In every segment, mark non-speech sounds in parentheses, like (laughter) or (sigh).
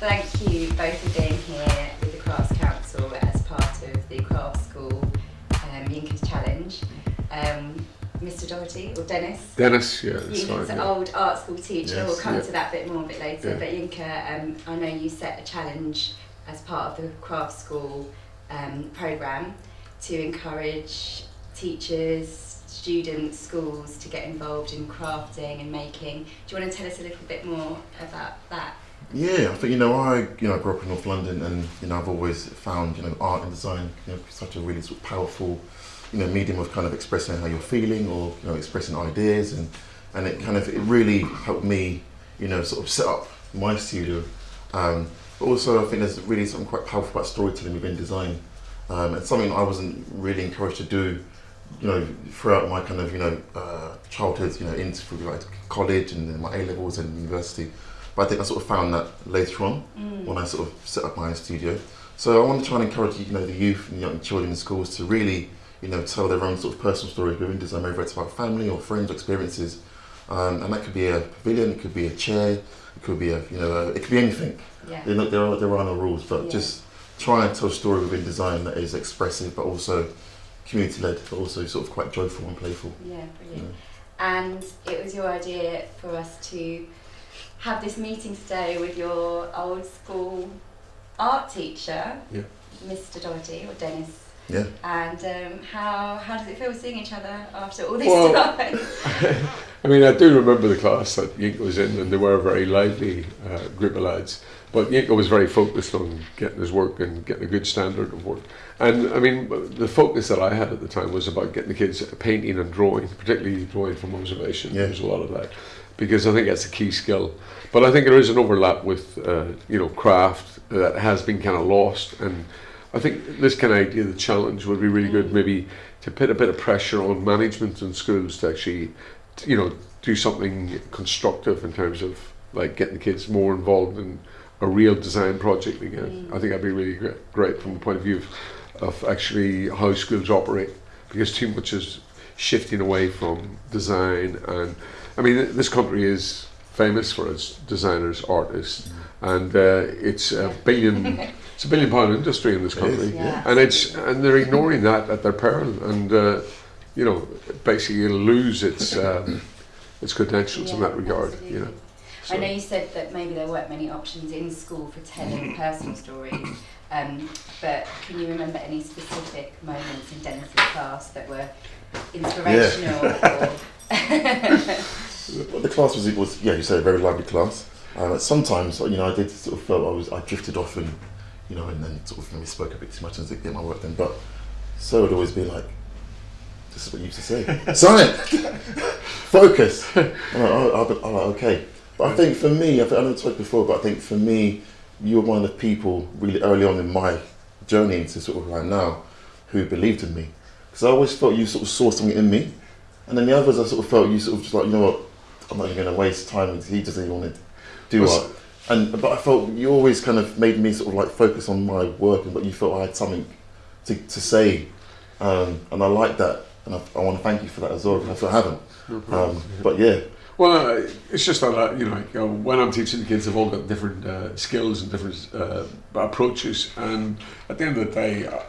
thank you both for being here with the Crafts Council as part of the Craft School um, Challenge. Um, Mr. Doherty, or Dennis? Dennis, yeah, that's fine. an Yeah. old art school teacher, Yes, we'll come yeah. to that bit more a bit later. Yeah. But Yinka, um, I know you set a challenge as part of the Craft School um, programme to encourage teachers, students, schools to get involved in crafting and making. Do you want to tell us a little bit more about that? Yeah, I think you know I you know grew up in North London, and you know I've always found you know art and design you know such a really sort of powerful you know medium of kind of expressing how you're feeling or you know expressing ideas, and and it kind of it really helped me you know sort of set up my studio. Um, but also I think there's really something quite powerful about storytelling within design, um, and something I wasn't really encouraged to do you know, throughout my kind of, you know, uh, childhood, you know, into like college and my A levels and university. But I think I sort of found that later on when I sort of set up my own studio. So I want to try and encourage, you know, the youth and young children in schools to really, you know, tell their own sort of personal stories within design, whether it's about family or friends or experiences. Um, and that could be a pavilion, it could be a chair, it could be a, you know, a, it could be anything. Yeah. There, there are there are no rules, but Yeah. just try and tell a story within design that is expressive, but also community led, but also sort of quite joyful and playful. Yeah, brilliant. Yeah. And it was your idea for us to have this meeting today with your old school art teacher, Yeah. Mr. Doherty or Dennis. Yeah. And um, how how does it feel seeing each other after all this Well- time? (laughs) (laughs) I mean, I do remember the class that Yinka was in, and they were a very lively uh, group of lads. But Yinka was very focused on getting his work and getting a good standard of work. And I mean, the focus that I had at the time was about getting the kids painting and drawing, particularly drawing from observation. Yeah. There was a lot of that because I think that's a key skill. But I think there is an overlap with uh, you know craft that has been kind of lost, and I think this kind of idea, the challenge, would be really good. Maybe to put a bit of pressure on management and schools to actually, you know, do something constructive in terms of like getting the kids more involved in a real design project again. I think that'd be really great, great from the point of view of, of actually how schools operate because too much is shifting away from design and I mean this country is famous for its designers, artists, and uh, it's a billion it's a billion pound industry in this It is, country, yeah. and it's and they're ignoring that at their peril, and uh, you know basically it'll lose its um, its credentials in that regard. You know, absolutely. I know you said that maybe there weren't many options in school for telling personal stories, um, but can you remember any specific moments in Dennis's class that were inspirational? or (laughs) The class was, it was yeah, you said a very lively class. Um, sometimes, you know, I did sort of felt I was, I drifted off and, you know, and then sort of maybe spoke a bit too much and didn't get my work done. But so would always be like, this is what you used to say. (laughs) Silent! Focus! I'm like, oh, oh, oh, okay. But I think for me, I've, I know I talked before, but I think for me, you were one of the people really early on in my journey into sort of right now who believed in me. Because I always felt you sort of saw something in me. And then the others, I sort of felt you sort of just like, you know what, I'm not even going to waste time with he doesn't even want to do Was- art. And but I felt you always kind of made me sort of like focus on my work and but you felt I had something to, to say. Um, and I like that. And I, I want to thank you for that as well. because I haven't. No problem. Um, but yeah, Well, uh, it's just that uh, you know, like, uh, when I'm teaching the kids, they've all got different uh, skills and different uh, approaches, and at the end of the day, uh,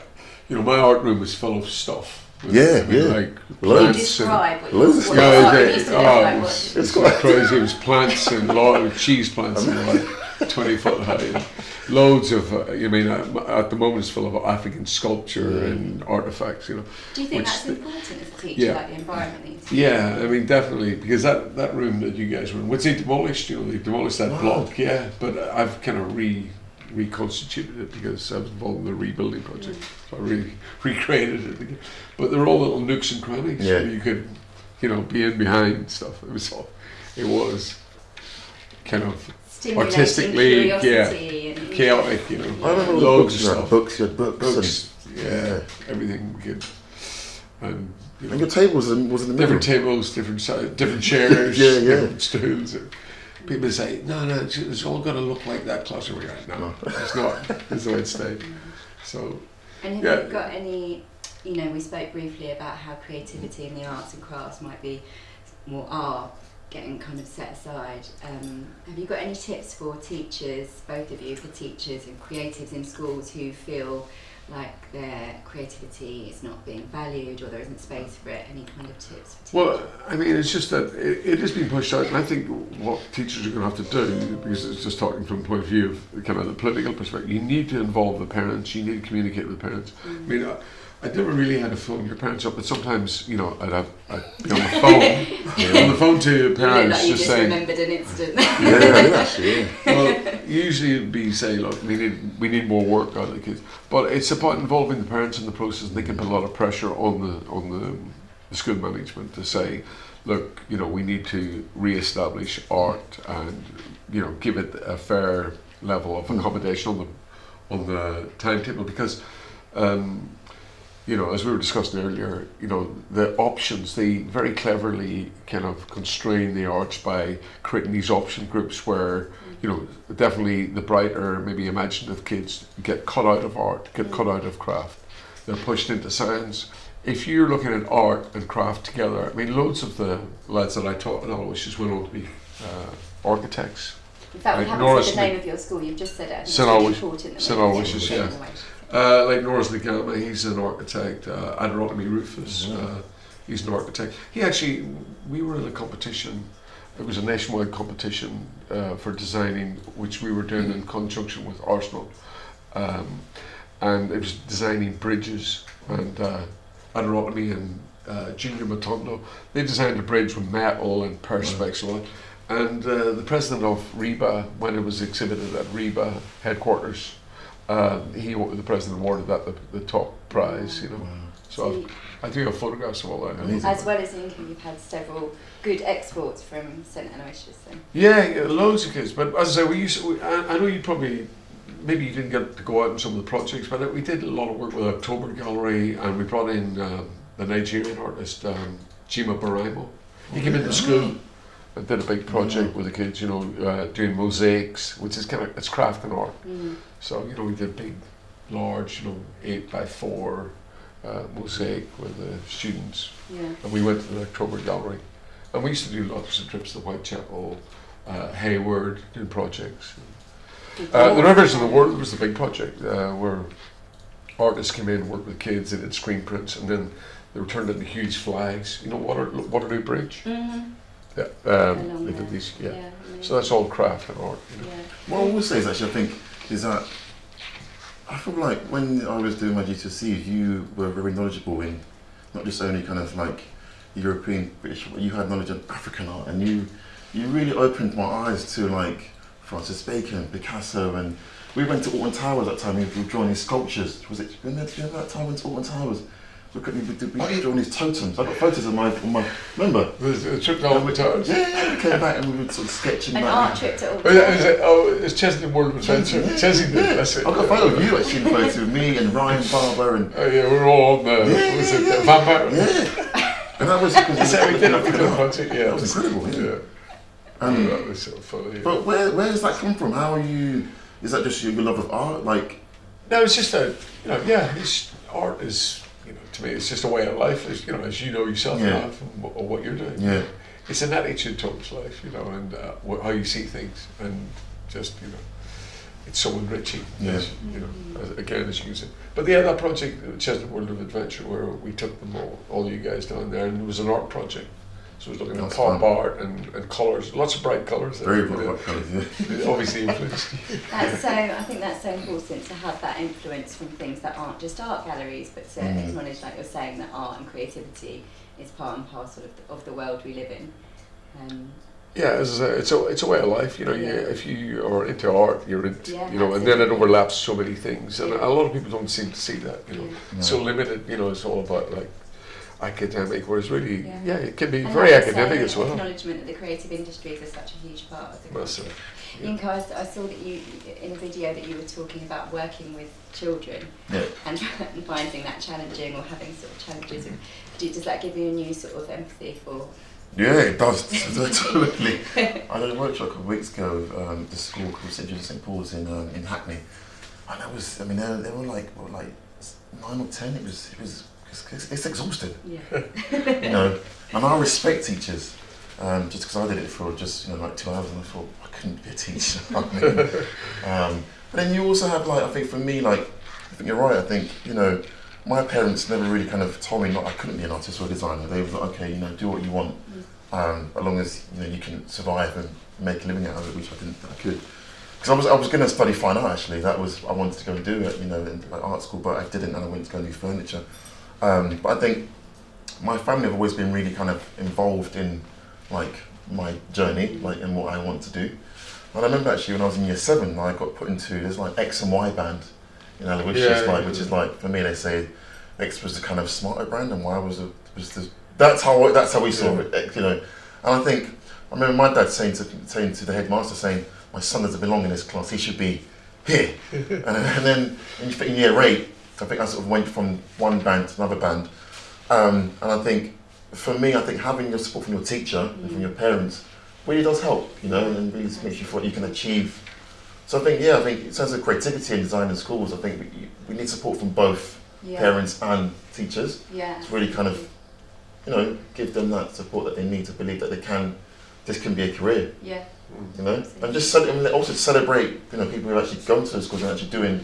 you know, my art room is full of stuff. Yeah, yeah. Like Can you Loads. plants and describe what, Loads of what stuff. your Yeah, art they- oh, look like? it What- was, it's quite crazy. It was plants and a lot of cheese plants and like (laughs) twenty foot high. Loads of, uh, you mean, at, at the moment it's full of African sculpture and artifacts. You know. Do you think which that's the- important as a teacher, Yeah. like the environment that you teach? Yeah, I mean, definitely, because that, that room that you guys were in, once they demolished, you know, they demolished that Wow. block, yeah, but I've kind of re reconstituted it because I was involved in the rebuilding project. So I really (laughs) recreated it again. But there were all little nooks and crannies Yeah. where you could, you know, be in behind stuff. It was all, it was kind of Artistically, yeah. chaotic, you know, I remember all the loads books, you of had stuff. books, you had books, Books, yeah, Yeah. everything we could. And, you know, and your table was in, was in the middle. different tables, different si- different (laughs) chairs, Yeah, yeah. different stools. People say, no, no, it's, it's all going to look like that classroom. We're like, no, No. it's not. It's the way it stayed. So, And have Yeah. you got any, you know, we spoke briefly about how creativity in the arts and crafts might be more are, getting kind of set aside. Um, have you got any tips for teachers, both of you, for teachers and creatives in schools who feel like their creativity is not being valued or there isn't space for it? Any kind of tips? Well, I mean, it's just that it, it is being pushed out, and I think what teachers are going to have to do, because it's just talking from the point of view of kind of the political perspective, you need to involve the parents, you need to communicate with the parents. I mean, uh, I, never really had to phone your parents up, but sometimes, you know, I'd, have, I'd be on the phone, (laughs) on the phone to You look parents you just just saying, remembered an incident. Yeah, yeah, (laughs) actually, yeah. well, usually it'd be say, look, we need we need more work out of the kids. But it's about involving the parents in the process, and they can put a lot of pressure on the on the, the school management to say, look, you know, we need to re-establish art and you know give it a fair level of accommodation on the on the timetable because. Um, you know, as we were discussing earlier, you know, the options, they very cleverly kind of constrain the arts by creating these option groups where, you know, definitely the brighter, maybe imaginative kids get cut out of art, get cut out of craft. They're pushed into science. If you're looking at art and craft together, I mean, loads of the lads that I taught Aloysius just went on to be uh, architects. In fact, we haven't said the name of your school, you've just said it. St. it's really that St. we- Aloysius, yeah. Uh, like Norris Nagama, he's an architect. Uh, Adirotami Rufus, Mhm. uh, he's an architect. He actually, we were in a competition. It was a nationwide competition uh, for designing, which we were doing in conjunction with Arsenal, um, and it was designing bridges. And uh, Adirotami and uh, Junior Matondo, they designed a bridge with metal and perspex and all that. And uh, the president of RIBA, when it was exhibited at RIBA headquarters, uh, he the president awarded that the, the top prize, you know. Wow. So So you- I, I do have photographs of all that. Amazing. as well as Yinka, you've had several good exports from St Aloysius. Then. Yeah, yeah, loads of kids. But as I say, we used. To, we, I, I know you probably, maybe you didn't get to go out in some of the projects, but we did a lot of work with the October Gallery, and we brought in um, the Nigerian artist um, Jimoh Buraimoh. He came into school and did a big project with the kids. You know, uh, doing mosaics, which is kind of it's craft and art. Mm. So you know, we did big, large, you know, eight by four uh, mosaic with the students, Yeah. and we went to the October Gallery, and we used to do lots of trips to Whitechapel, uh, Hayward, doing projects. Uh, the. Rivers of the World was the big project uh, where artists came in, and worked with kids, they did screen prints, and then they were turned into huge flags. You know, Water, Waterloo Bridge. Mhm. Yeah, um, they did these. Yeah. amazing. So that's all craft and art. You know. Yeah. What I will say is actually, I think, is that I feel like when I was doing my GCSEs, you were very knowledgeable in not just only kind of like European, British, but you had knowledge of African art, and you you really opened my eyes to like Francis Bacon, Picasso, and we went to Alton Towers that time. We were drawing these sculptures. Was it? Remember that time we went to Alton Towers? Look at me, we did- we were drawing these totems. I got photos of my, of my remember? The, the trip down the towers. Yeah, yeah, we came back and we were sort of sketching An back. art trip to all. Oh, yeah, is it, oh, it's Chessington World of Adventure. Yeah, Chesney did, yeah. that's it. I've got a photo of you actually, a photo of me and Ryan Barber and Oh yeah, we were all on the, Yeah, was it yeah, the vampire? yeah, and that was because (laughs) That's it, we did a big project, yeah. That was incredible, yeah. Yeah, Um, that was so funny. but where where does that come from? How are you? Is that just your love of art? Like, No, it's just a, you know, yeah, it's, art is, you know, to me, it's just a way of life, as, you know, as you know yourself Yeah. now or what you're doing. yeah, It's an attitude towards life, you know, and uh, how you see things, and just, you know, it's so enriching, Yeah. as, you know, as, again, as you said. But yeah, that project, Chessington World of Adventure, where we took them all, all you guys down there, and it was an art project. So it was looking at pop fun. art and, and colours, lots of bright colours. very you bright colours. Yeah. Obviously influenced. That's so. I think that's so important to have that influence from things that aren't just art galleries, but to Mhm. acknowledge, like you're saying, that art and creativity is part and parcel of the, of the world we live in. Um, Yeah, as I say, it's a it's a way of life. You know, you, Yeah. if you are into art, you're into Yeah, you know, and then it overlaps so many things, and Yeah. a lot of people don't seem to see that. You know, yeah. it's so limited. You know, it's all about like academic, whereas really, Yeah. yeah, it can be And very academic as well. Acknowledgement that the creative industries are such a huge part of the Massive. Yeah. Yinka, I, I saw that you in a video that you were talking about working with children yeah. and, (laughs) finding that challenging or having sort of challenges. Do, does that give you a new sort of empathy for? Yeah, it does. (laughs) totally. I did a workshop a couple of weeks ago with um, the school called St. John St. Paul's in um, in Hackney, and that was. I mean, they, were- they were like what, like nine or ten. It was. It was. It's, it's exhausting, Yeah. (laughs) you know. And I respect teachers, um, just because I did it for just you know like two hours and I thought I couldn't be a teacher. (laughs) I mean, um, but then you also have like I think for me like I think you're right. I think you know my parents never really kind of told me not I couldn't be an artist or a designer. They were like okay, you know, do what you want, um, as long as you know you can survive and make a living out of it, which I didn't think I could. Because I was I was going to study fine art actually. That was I wanted to go and do it, you know, in like art school, but I didn't, and I went to go and do furniture. Um, but I think my family have always been really kind of involved in like my journey, like in what I want to do. And I remember actually when I was in year seven, I got put into there's like X and Y band, you know, which Yeah, is like which is like for me they say X was the kind of smarter brand and Y was the was the that's how that's how we saw Yeah. it, you know. And I think I remember my dad saying to saying to the headmaster saying, "My son doesn't belong in this class. He should be here." (laughs) and, and then in, in year eight, I think I sort of went from one band to another band. Um, and I think for me, I think having your support from your teacher and from your parents really does help, you know, and really makes you feel you can achieve. So I think, yeah, I think in terms of creativity and design in schools, I think we, we need support from both Yeah. parents and teachers Yeah. to really kind of, you know, give them that support that they need to believe that they can, this can be a career, Yeah. you know, and just and also celebrate, you know, people who have actually gone to the schools and actually doing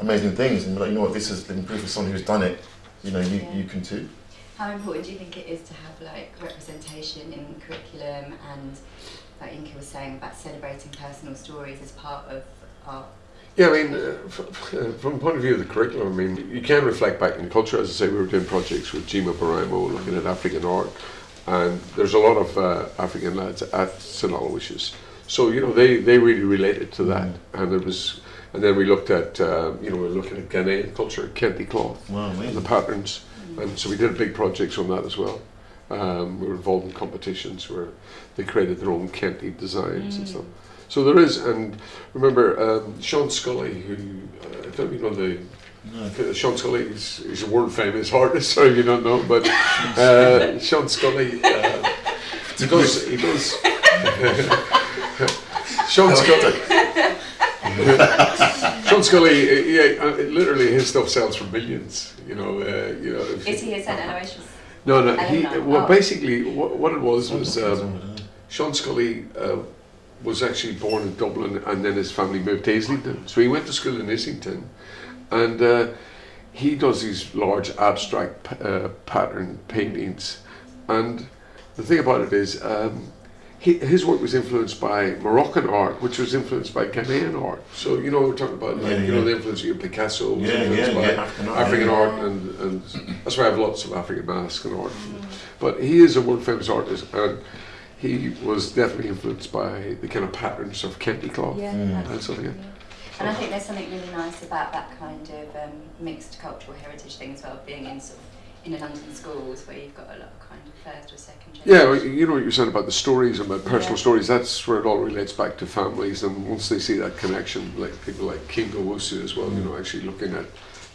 amazing things, and be like, you know what, this has been proof of someone who's done it, you know, you, Yeah. you can too. How important do you think it is to have like representation in curriculum and like Yinka was saying about celebrating personal stories as part of art? Yeah, I mean, uh, f- f- uh, from the point of view of the curriculum, I mean, you can reflect back in culture. As I say, we were doing projects with Jimoh Buraimoh looking at African art, and there's a lot of uh, African lads at St Aloysius. So you know, they they really related to that, and it was. And then we looked at, uh, you know, we were looking at Ghanaian culture, Kente cloth, Wow, and the patterns, and so we did big projects on that as well. Um, we were involved in competitions where they created their own Kente designs and stuff. So there is, and remember um, Sean Scully, who uh, I don't know if you know the No. uh, Sean Scully is he's a world famous artist. (laughs) Sorry if you don't know, but uh, Sean Scully, uh, he does he does. Sean Scully. (laughs) Sean Scully, uh, yeah, uh, literally his stuff sells for millions. You know, uh, you know. Is he a St Aloysius? no, no. He, well, Oh. basically, what, what it was was um, Sean Scully uh, was actually born in Dublin, and then his family moved to Islington. So he went to school in Islington, and uh, he does these large abstract p- uh, pattern paintings. And the thing about it is, um, he, his work was influenced by Moroccan art, which was influenced by Ghanaian art. So you know, we're talking about like, Yeah, you know the influence of Picasso was Yeah, influenced yeah, by yeah, African art, African yeah. art, and, and that's why I have lots of African masks and art. But he is a world famous artist, and he was definitely influenced by the kind of patterns of Kente cloth. Yeah, Mm. And something, yeah. And I think there's something really nice about that kind of um, mixed cultural heritage thing as well, being in sort of in the London schools where you've got a lot of kind of first or second Yeah, generation. well, you know what you're saying about the stories and about personal Yeah. stories. That's where it all relates back to families, and once they see that connection, like people like King Owusu as well, you know, actually looking at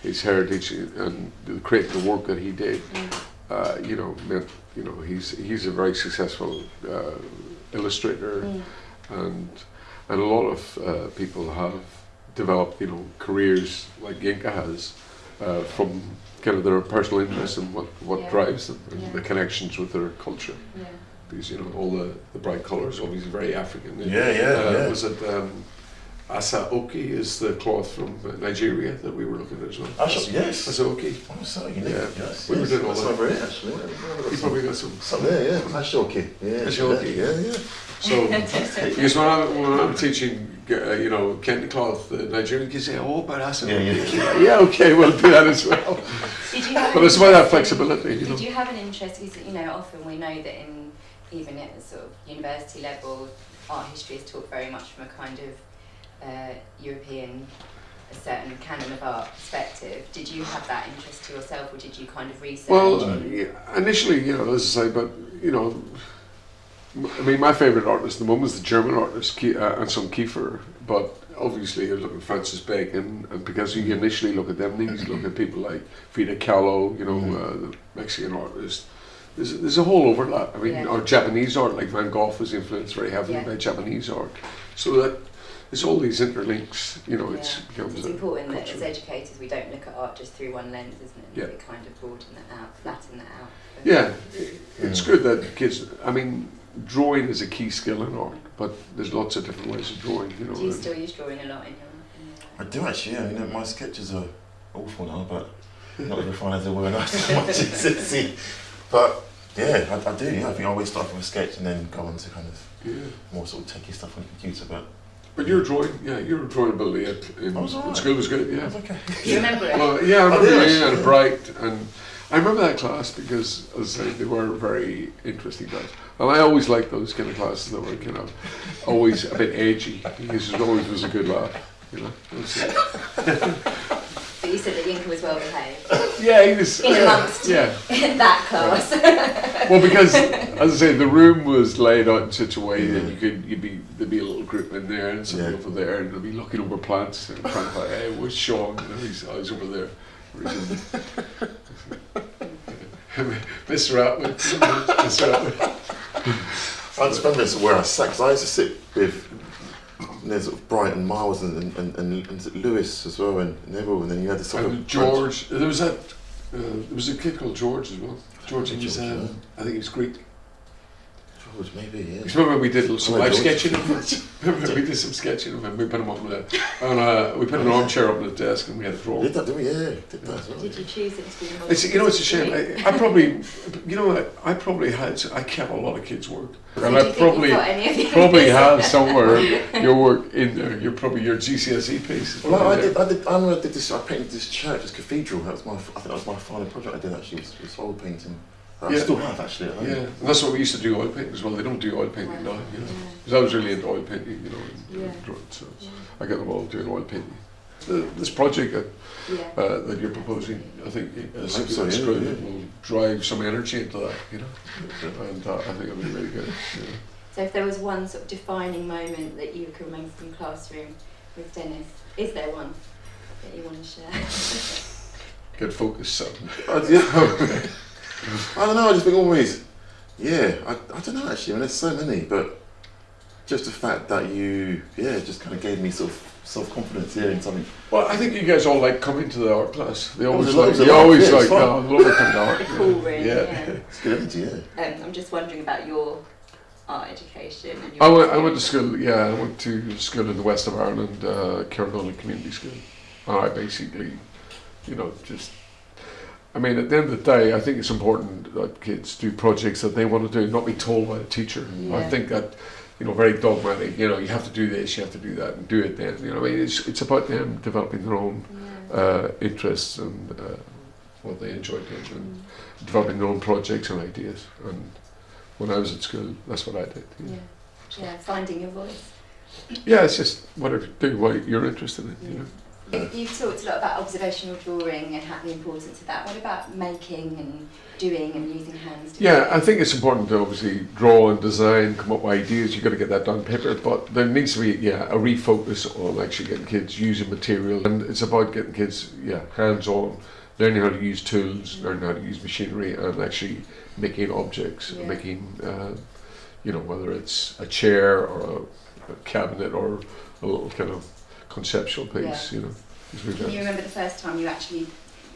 his heritage and the- creating the work that he did, Mm. uh, you know, meant, you know, he's he's a very successful uh, illustrator, Mm. and and a lot of uh, people have developed, you know, careers like Yinka has uh, from kind of their personal interest and what what Yeah. drives them and Yeah. the connections with their culture Yeah. because you know all the, the bright colours obviously very African. Yeah, yeah, uh, yeah. Was it um, Aso Oke is the cloth from uh, Nigeria that we were looking at as well? Asha- yes. Aso Oke. Oh, so unique. Yeah. Yes, We were doing all That's that. over actually. Yeah, You yeah, probably got some. Something there, yeah. Ashoki. Yeah. Ashoki. Yeah, yeah. So (laughs) because when I'm, when I'm teaching, you know, Kente cloth, the Nigerian kids say, "Oh, but Aso Oke." Yeah, yeah. (laughs) yeah, okay, we'll do that as well. Did you have But an it's about that flexibility, you know. Did you have an interest? Because you know, often we know that in even at the sort of university level, art history is taught very much from a kind of uh, European, a certain canon of art perspective. Did you have that interest to yourself, or did you kind of research? Well, and- yeah, initially, you know, as I say, but you know, m- I mean, my favourite artist at the moment is the German artist Ki- uh, Anselm Kiefer, but obviously you look at Francis Bacon, and because you initially look at them, then you look at people like Frida Kahlo, you know, Mhm. uh, the Mexican artist. There's, there's a whole overlap. I mean, Yeah. or Japanese art, like Van Gogh was influenced very heavily Yeah. by Japanese art. So that it's all these interlinks, you know, it's becomes It's important that as educators we don't look at art just through one lens, isn't it? Yeah. We kind of broaden that out, flatten that out. Yeah, it's Mm. good that kids. I mean, drawing is a key skill in art, but there's lots of different ways of drawing. You know. Do you still use drawing a lot in your? In your I do actually, yeah. You know, my sketches are awful now, but (laughs) not as refined as they were when I was at my GCSE. But yeah, I, I do. Yeah, I think I always start from a sketch and then go on to kind of yeah. more sort of techie stuff on the computer. But But your drawing, yeah, your drawing ability at, in, oh, I was in alright. school was good. Yeah. it's okay. You remember it? Well, yeah, I I remember do, you actually. and bright, and I remember that class because, as I say, they were very interesting guys. And I always liked those kind of classes that were kind of always a bit edgy because it always was a good laugh. You know. It was, (laughs) But you said that Yinka was well behaved yeah, he was. In amongst- yeah. in (laughs) that class. Well, because as I say, the room was laid out in such a way that you could you'd be there'd be a little group in there and some Yeah. over there, and they'd be looking over plants and trying to like, hey, where's Sean? You know, he's, oh, he's over there. Or he's in- Mr. Atwood, Mr. Atwood. I just remember it's where I sat because I used to sit with you know, sort of Brighton, Miles, and and, and, and, and Lewis as well, and Neville, and then you had this sort And of George, there was that, uh, there was a kid called George as well. George, he was, George, um, yeah. I think he was Greek. George, maybe yeah. Because remember we did some live sketching of him? (laughs) Remember we did some sketching of him? We put him up on a, on a we put an armchair up on the desk and we had a draw. Did that? Did we? Yeah, did that as well. Did you choose it to be the? It's, you know, it's a shame. I, I probably, you know, what, I probably had, I kept a lot of kids' work, So and I probably, you've got any of the probably ideas? have somewhere (laughs) your work in there. You're probably your GCSE piece. Well, I, probably I did. I did. I remember I did this. I painted this church, this cathedral. That was my. I think that was my final project I did actually. Was, was oil painting. I Yeah. still have actually. At home. Yeah, and that's what we used to do oil painting as well. They don't do oil painting now, you know. Because I was really into oil painting, you know, and, Yeah. and drawing, so Yeah. I got them all doing oil painting. The, this project that, Yeah. uh, that you're proposing, I think, is, I hope so, yeah, good. yeah. It will drive some energy into that, you know. And uh, I think it'll be really good. You. So if there was one sort of defining moment that you can remember from classroom with Dennis, is there one that you want to share? Get focused, so. (laughs) (laughs) I, don't know. I just think always. Yeah. I, I don't know actually. I mean, there's so many, but just the fact that you, yeah, just kind of gave me sort of self confidence hearing something. Well, I think you guys all like coming to the art class. They always a like, it was a you lot, always yeah, like, fun. no, I love it coming to art. the (laughs) cool room, Yeah. yeah. (laughs) It's good energy. Yeah. Um, I'm just wondering about your art education. And your I went, I went to school, yeah, I went to school in the west of Ireland, uh, Carrigoli Community School. And I basically, you know, just, I mean, at the end of the day, I think it's important that kids do projects that they want to do, not be told by the teacher. I think that, you know, very dogmatic, you know, you have to do this, you have to do that, and do it then. You know, I mean, it's, it's about them developing their own Yeah. uh, interests and uh, what they enjoy doing and developing their own projects and ideas. And when I was at school, that's what I did. know. Yeah. yeah, finding your voice. Yeah, it's just whatever do what you're interested in. You know. You- You've talked a lot about observational drawing and how the importance of that. What about making and doing and using hands? to Yeah. I think it's important to obviously draw and design, come up with ideas. You've got to get that done on paper, but there needs to be yeah a refocus on actually getting kids using material, and it's about getting kids yeah hands on, learning how to use tools, learning how to use machinery, and actually making objects, Yeah. making uh, you know whether it's a chair or a, a cabinet or a little kind of conceptual piece. You know. Can you remember the first time you actually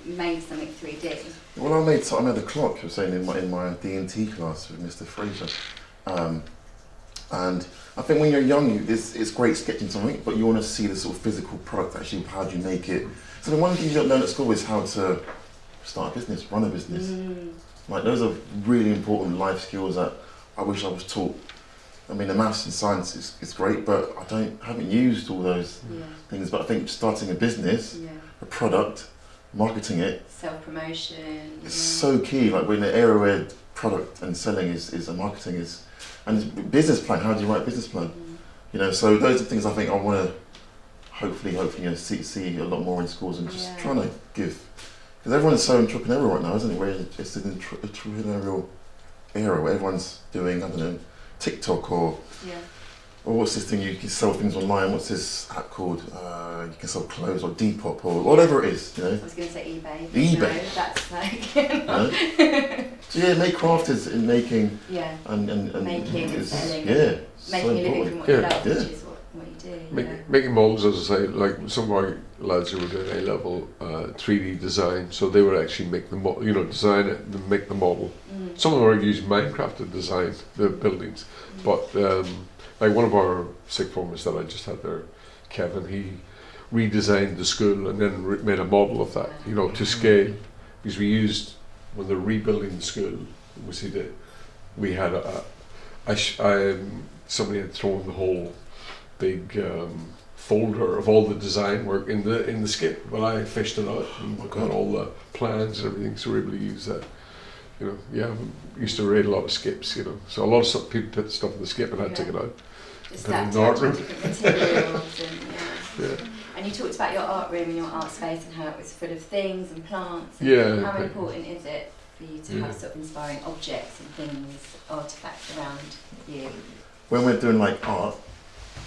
made something 3D? Well, I made I made the clock. you were saying in my in my D and T class with Mr. Fraser, um, and I think when you're young, you, it's, it's great sketching something, but you want to see the sort of physical product. Actually, how do you make it? So the one thing you don't learn at school is how to start a business, run a business. Mm, Like those are really important life skills that I wish I was taught. I mean, the maths and science is, is great, but I don't haven't used all those yeah, things. But I think starting a business, yeah. a product, marketing it Self promotion. It's so key. Like we're in an era where product and selling is, is a marketing is, and it's business plan. How do you write a business plan? Mm-hmm. You know, so those are things I think I want to hopefully, hopefully, you know, see, see a lot more in schools and just trying to give. Because everyone's so entrepreneurial right now, isn't it? We're in an entre- entrepreneurial era where everyone's doing, I don't know, TikTok or, Yeah. or what's this thing you can sell things online? What's this app called? Uh, you can sell clothes or Depop or whatever it is, you know. I was going to say eBay. eBay. No, that's like. (laughs) You so yeah, make crafters in making yeah. and and, and Making and selling. Yeah, so Making a living from what you Yeah, love, yeah. Do. Make, yeah. Making models, as I say, like some of our lads who were doing A level uh, 3D design, so they would actually make the mo- you know design it and make the model. Mm. Some of them are using Minecraft to design the buildings, Mm. but um, like one of our sick formers that I just had there, Kevin, he redesigned the school and then made a model of that, you know, to scale, because we used when they're rebuilding the school, we see that we had a, a I um, somebody had thrown the whole big um, folder of all the design work in the in the skip, but I fished it out and got all the plans and everything, so we're able to use that. You know, yeah, we used to read a lot of skips, you know, so a lot of stuff, people put stuff in the skip and I took it out. Just Put it in that the art room. of different materials and (laughs) yeah. Yeah, And you talked about your art room and your art space and how it was full of things and plants. And yeah. How but- important is it for you to Yeah. have sort of inspiring objects and things, artifacts around you? when we're doing like art,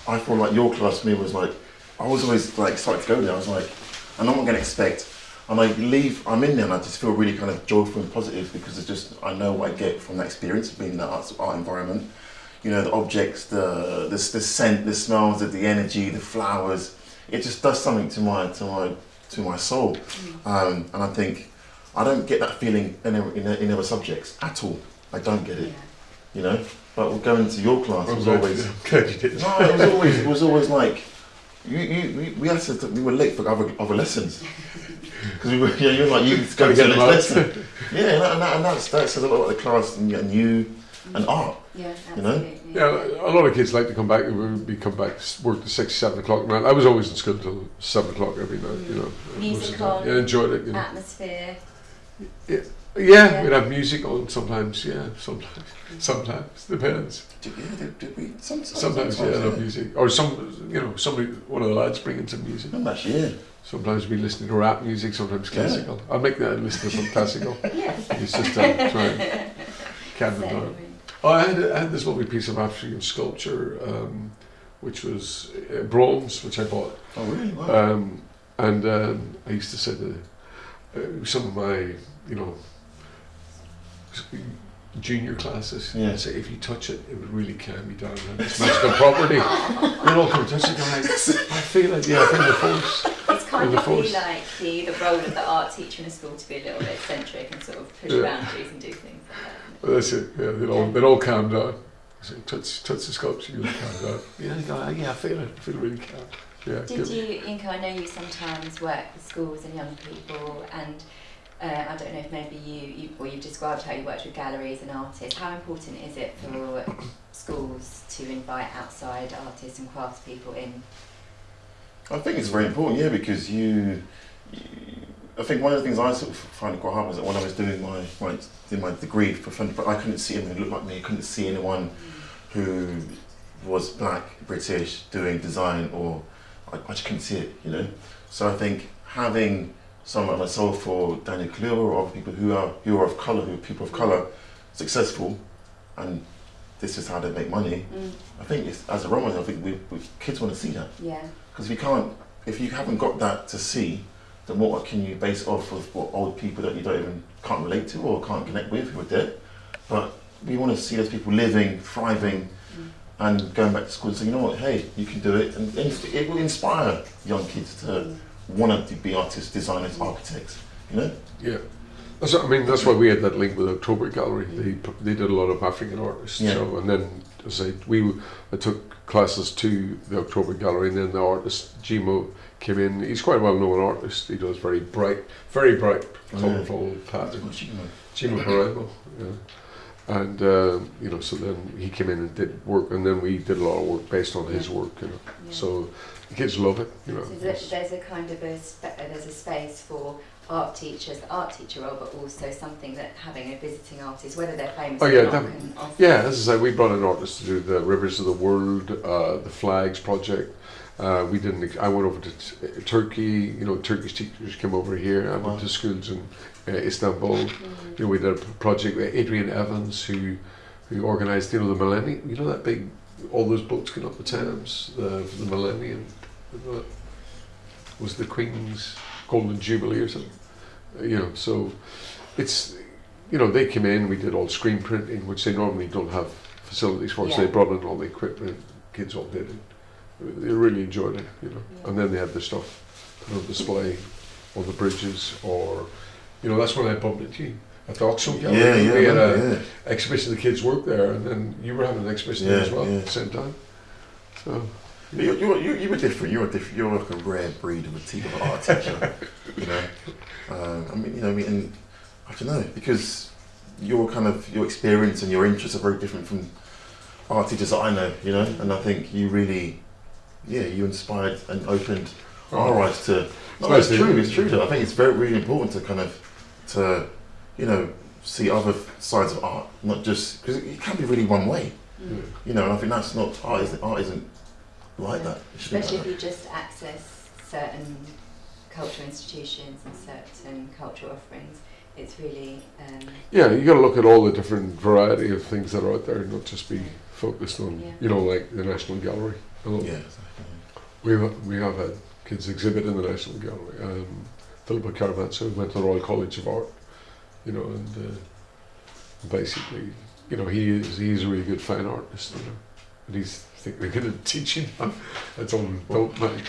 I feel like your class for me was like, I was always like excited to go there. I was like, I know what I'm going to expect. And I leave, I'm in there and I just feel really kind of joyful and positive because it's just, I know what I get from that experience of being in that art, art environment. You know, the objects, the, the, the scent, the smells, the, the energy, the flowers. It just does something to my, to my, to my soul. Um, and I think I don't get that feeling in, in, in other subjects at all. I don't get it, Yeah. you know. But going to your class I'm was always (laughs) I'm glad you did. no, it was always it was always like you, you we, we had to we were late for other, other lessons (laughs) because we were yeah you're like you go Gotta to get the next lesson yeah and, that, and, that, and that's that says a lot about the class and, and you and mm. art Yeah, You know? Yeah, a lot of kids like to come back. We would be come back, work to six, seven o'clock at night. I was always in school till seven o'clock every night. You mm. know, most of the Music time. on. Yeah, enjoyed it. You know. Atmosphere. Yeah, Yeah. we'd have music on sometimes. Yeah, sometimes. Sometimes depends. did, yeah, did, did we sometimes, Sometimes, yeah, love music. Or some, you know, somebody, one of the lads bringing some music. I'm yeah Sometimes we listen to rap music. Sometimes Yeah. classical. I'll make that listen to some classical. (laughs) Yeah. It's just to try and calm them down. Oh, I had, I had this lovely piece of African sculpture, um, which was uh, bronze, which I bought. oh really wow. Um, and um, I used to say to uh, some of my, you know, junior classes, Yeah. I'd say if you touch it, it would really calm me down. and It's magical property. (laughs) You're all come touch it, I'm like, I feel it, yeah, I feel the force. It's kind With the of force. like the, the role of the art teacher in a school to be a little bit eccentric and sort of push Yeah. boundaries and do things like that. Well, that's it, yeah, they'd all, they'd all calm down. I say, touch, touch the sculpture, you'll calm down. Yeah, they go, "Oh, yeah, I feel it, I feel really calm. Yeah, Did good. you, Yinka, I know you sometimes work with schools and young people and uh, I don't know if maybe you, you, well you've described how you worked with galleries and artists. How important is it for schools to invite outside artists and craftspeople in? I think it's very important, yeah, because you, you, I think one of the things I sort of find quite hard was that when I was doing my my, doing my degree for fun, but I couldn't see anyone who looked like me. I couldn't see anyone who was black, British, doing design, or I, I just couldn't see it, you know. So I think having someone like myself or Daniel Kaluuya or other people who are who are of colour, who are people of colour, successful, and this is how they make money. Mm, I think it's, as a role model, I think we, we kids want to see that. yeah, Because if you can't, if you haven't got that to see, then what can you base off of what old people that you don't even can't relate to or can't connect with who are dead? But we want to see those people living, thriving, Mm. and going back to school and say, you know what, hey, you can do it, and, and it will inspire young kids to Mm. Want to be artists, designers, architects. You know? Yeah. That's, I mean, that's why we had that link with October Gallery. They they did a lot of African artists. Yeah. So, and then as I we I took classes to the October Gallery, and then the artist Jimoh came in. He's quite a well-known artist. He does very bright, very bright, Oh, yeah. colourful That's patterns. what you know. Jimoh Buraimoh, yeah. And um, you know, so then he came in and did work, and then we did a lot of work based on his work. You know, yeah. so the kids love it. You know, So there's, there's a kind of a spa- there's a space for art teachers, the art teacher role, but also something that having a visiting artist, whether they're famous Oh, or yeah, not, definitely. can. Yeah, as I say, we brought an artist to do the Rivers of the World, uh, the Flags project. Uh, we didn't. I went over to t- Turkey. You know, Turkish teachers came over here. I Wow. went to schools in uh, Istanbul. Mm. You know, we did a p- project with Adrian Evans, who who organised. You know, the Millennium. You know that big, all those boats going up the Thames. The the Millennium was the Queen's Golden Jubilee or something. Uh, you know, so it's you know they came in. We did all screen printing, which they normally don't have facilities for. So they brought in all the equipment. Kids all did it. they really enjoyed it, you know. And then they had the stuff put on display on the bridges, or you know, that's when I bumped into you at the Oxford Gallery. Yeah, yeah, we had I a remember, yeah. exhibition of the kids work there, and then you were having an exhibition there as well yeah. at the same time. So But You're, you're, you you were different. You're a diff- You're like a rare breed of a teacher, of an art teacher. you know, um, I mean, you know, I mean, and I don't know because your kind of your experience and your interests are very different from art teachers that I know. You know, and I think you really, yeah, you inspired and opened our eyes to. No, nice it's true. It's true. Though. I think it's very really important to kind of to, you know, see other sides of art, not just because it, it can be really one way. Mm. You know, and I think that's not art. Isn't art isn't like that. Especially if you just access certain cultural institutions and certain cultural offerings, it's really um, yeah, you got to look at all the different variety of things that are out there, not just be focused on Yeah. you know like the National Gallery. a. Yeah. exactly. We we have had kids exhibit in the National Gallery. Um, Philippa Caramazzo went to the Royal College of Art, you know, and uh, basically, you know, he is he's a really good fine artist, you know, and he's thinking of getting teaching. That's all don't mind. (laughs) (laughs)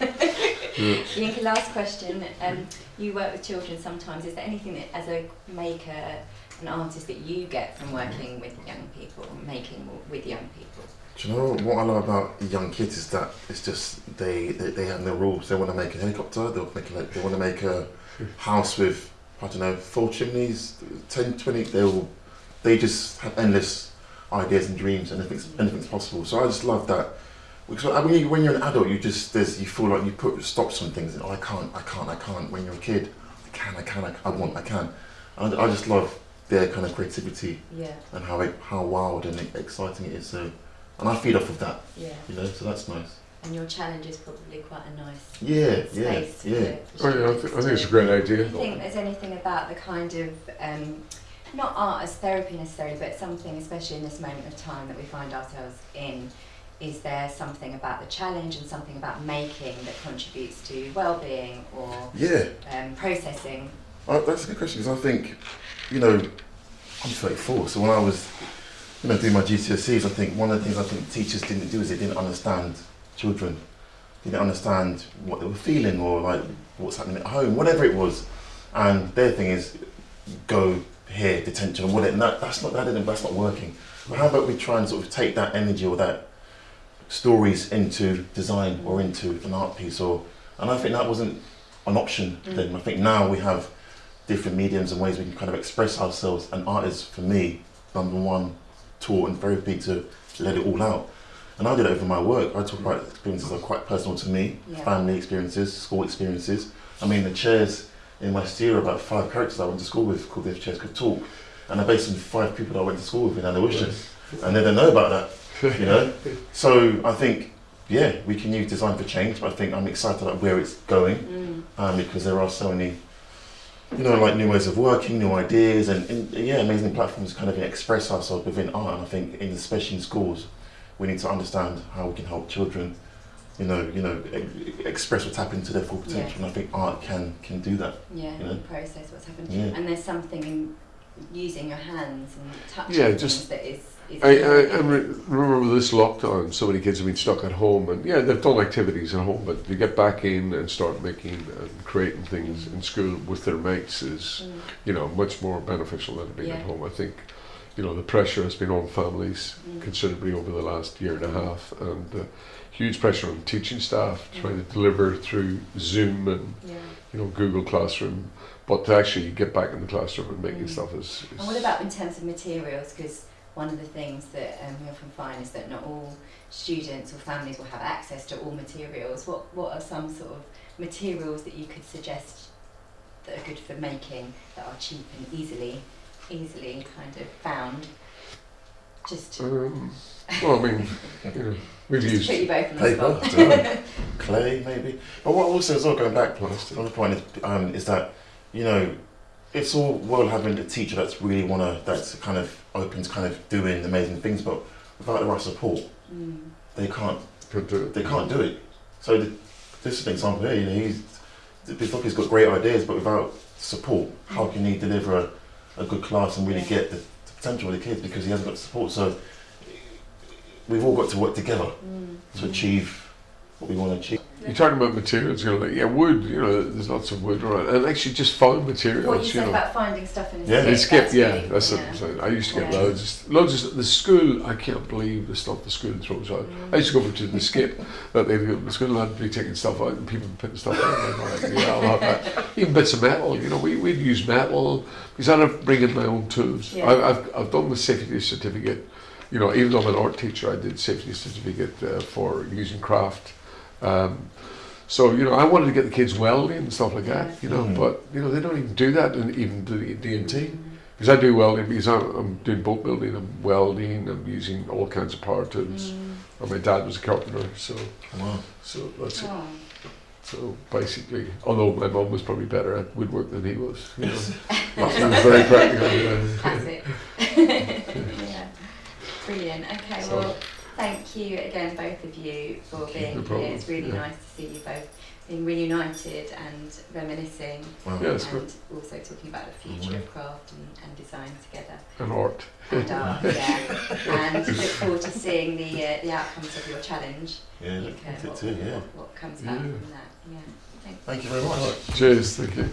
yeah. Yinka, last question. Um, you work with children sometimes. Is there anything that, as a maker, an artist, that you get from working with young people, making with young people? Do you know what I love about young kids is that it's just they, they, they have no rules. They want to make a helicopter. They'll make a, they want to make a house with I don't know four chimneys, 10, 20. They'll they just have endless ideas and dreams, and anything's anything's possible. So I just love that. Because I- when, you, when you're an adult, you just there's you feel like you put stops on things. And, oh, I can't, I can't, I can't. When you're a kid, I can, I can, I, I want, I can. And I just love their kind of creativity Yeah, and how it, how wild and exciting it is. So, and I feed off of that, yeah. you know. So that's nice. And your challenge is probably quite a nice Yeah, yeah, space yeah. for, for Oh, yeah, I, th- I think it's a to- great Do idea. you think there's anything about the kind of, um, not art as therapy necessarily, but something, especially in this moment of time that we find ourselves in, is there something about the challenge and something about making that contributes to well-being or Yeah, um, processing? uh, that's a good question because I think, you know, I'm 34, so when I was, you know, doing my GCSEs, I think one of the things I think teachers didn't do is they didn't understand children, they didn't understand what they were feeling or like what's happening at home, whatever it was, and their thing is go here, detention. And that, that's not that didn't that's not working. But how about we try and sort of take that energy or that stories into design or into an art piece or and I think that wasn't an option Mm. then. I think now we have different mediums and ways we can kind of express ourselves and art is for me number one tool and therapy to let it all out. And I did it over my work. I talk about experiences that are quite personal to me, Yeah. family experiences, school experiences. I mean the chairs in my studio about five characters I went to school with called the Chairs Could Talk. And they're based on five people I went to school with in Anawisha. And they don't know about that you know. (laughs) So I think, yeah, we can use design for change, but I think I'm excited about where it's going Mm. um, because there are so many, you know, like new ways of working, new ideas, and, and yeah, amazing platforms kind of express ourselves within art. And I think, in, especially in schools, we need to understand how we can help children, you know, you know, e- express what's happened to their full potential. Yes. And I think art can can do that. Yeah, You know? process what's happened. Yeah. And there's something in using your hands and touching Yeah, things just- that is. is I, I, I re- remember this lockdown, so many kids have been stuck at home, and yeah, they've done activities at home, but to get back in and start making and creating things in school with their mates is, Mm. you know, much more beneficial than being at home. I think, you know, the pressure has been on families Mm. considerably over the last year and a half, and uh, huge pressure on teaching staff trying to deliver through Zoom and Yeah. you know Google Classroom, but to actually get back in the classroom and making Mm. stuff is. is And what about in terms of materials? Because one of the things that um, we often find is that not all students or families will have access to all materials. What What are some sort of materials that you could suggest that are good for making that are cheap and easily easily kind of found? Just to, Um, well, I mean, (laughs) you know, we've used. put you both the Paper, spot. (laughs) clay maybe. But what also as well going back, Plastic. another point is, um, is that you know it's all well having a teacher that's really wanna that's kind of open to kind of doing amazing things, but without the right support, Mm. they can't do it. they can't do it. So the, this is an example here. You know, he's Bistoki's got great ideas, but without support, how can he deliver a, a good class and really Yeah. get the, the potential of the kids because he hasn't got the support? So we've all got to work together Mm. to achieve what we want to achieve. You're talking about materials, you know, like yeah, wood. You know, there's lots of wood around, and actually just found materials. What you you said know. about finding stuff in a Yeah. skip. Skip, that's yeah, really- that's yeah. what I'm saying. I used to get Yeah. loads, loads of the school. I can't believe the stuff the school throws out. I used to go over to the skip that they the school had to be taking stuff out and people putting stuff in. And I'm like, yeah, I'll have that. Even bits of metal, you know, we we'd use metal because I don't bring in my own tools. Yeah. I, I've I've done the safety certificate. You know, even though I'm an art teacher, I did safety certificate uh, for using craft. Um, so you know, I wanted to get the kids welding and stuff like that. You know, Mm. but you know they don't even do that, and even the D&T. Because I do welding, because I'm, I'm doing boat building, I'm welding, I'm using all kinds of power tools. Mm. And my dad was a carpenter, so Wow. so that's it. Oh. So basically, although my mom was probably better at woodwork than he was, you know, (laughs) he was very practical. Yeah. That's it. (laughs) (laughs) yeah. Brilliant. Okay, So- well, thank you again, both of you, for being No here. It's really Yeah. nice to see you both being reunited and reminiscing Wow. Yeah, and good. also talking about the future of craft and, and design together. And art. And art, (laughs) yeah. And look forward to seeing the, uh, the outcomes of your challenge. Yeah, Luca, I think what, too, yeah. what, what comes back Yeah. from that. Yeah. Thank you very much. Cheers, thank you.